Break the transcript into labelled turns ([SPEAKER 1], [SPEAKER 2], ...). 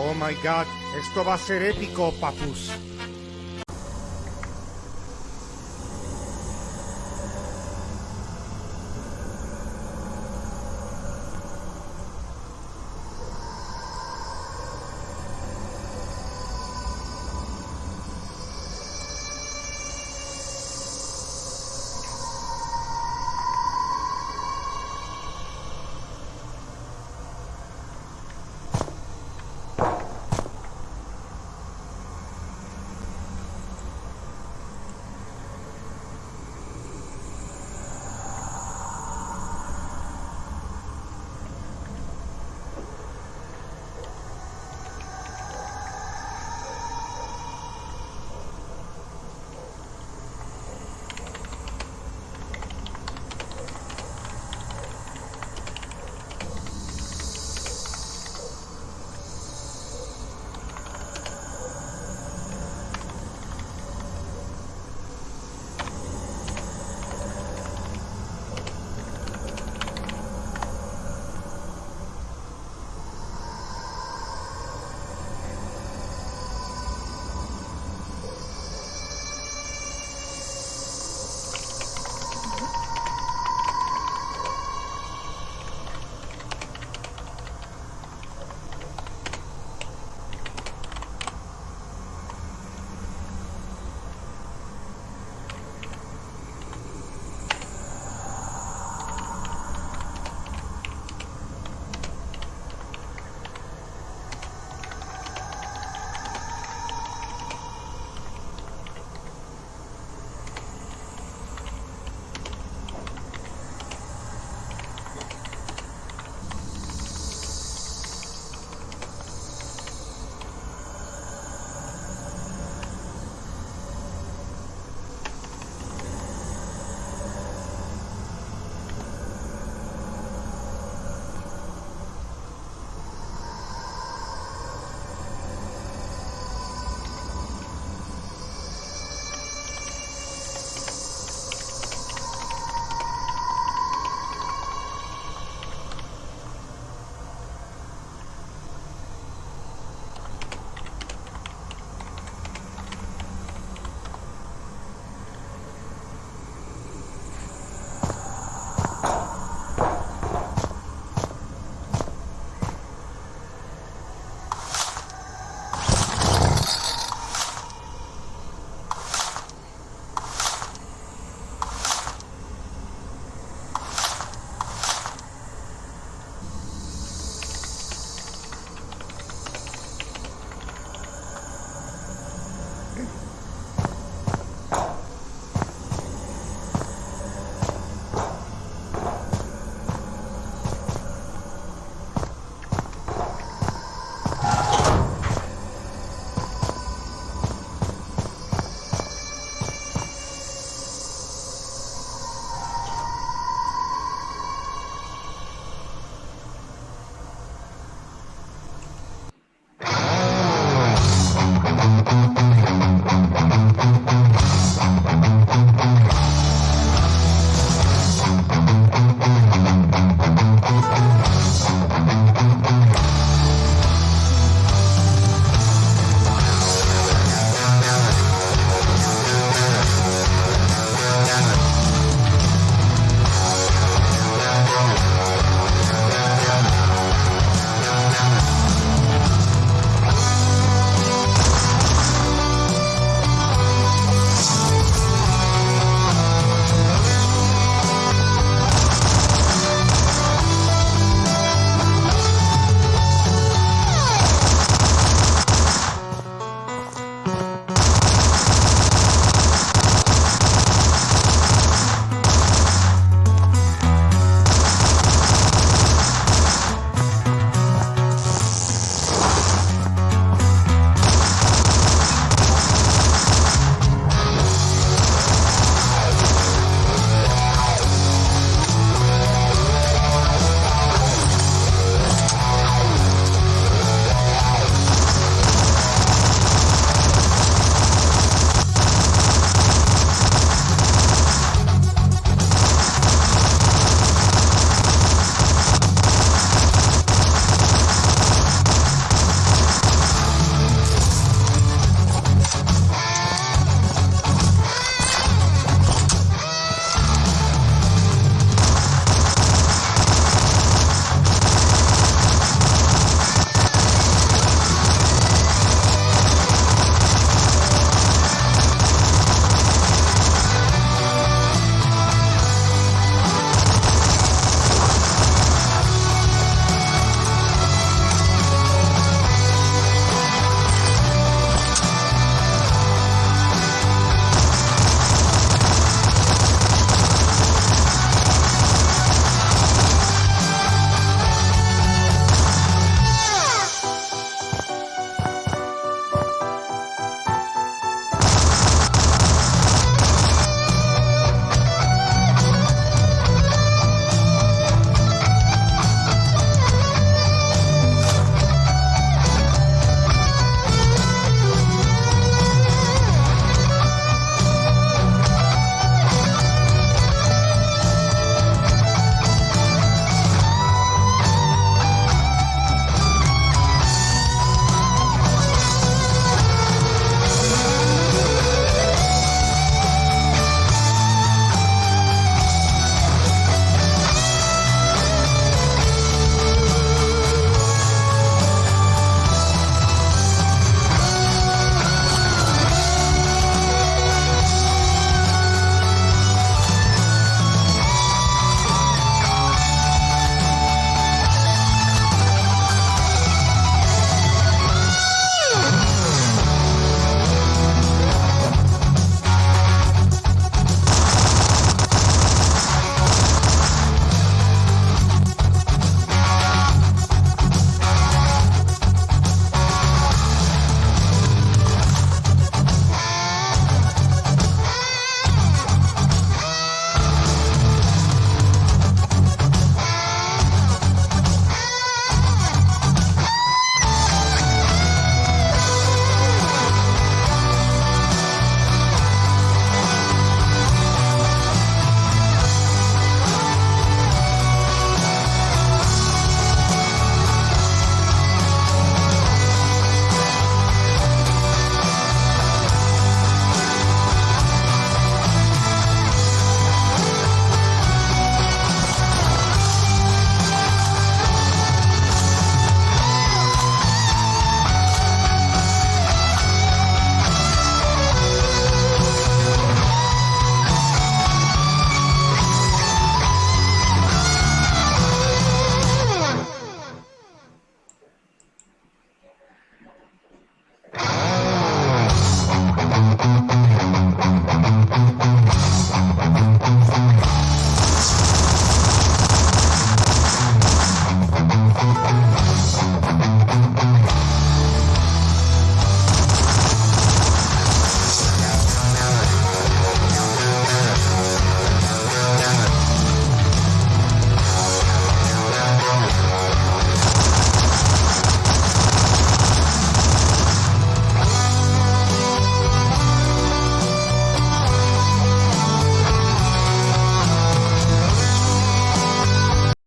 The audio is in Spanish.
[SPEAKER 1] Oh my god, esto va a ser épico, papus.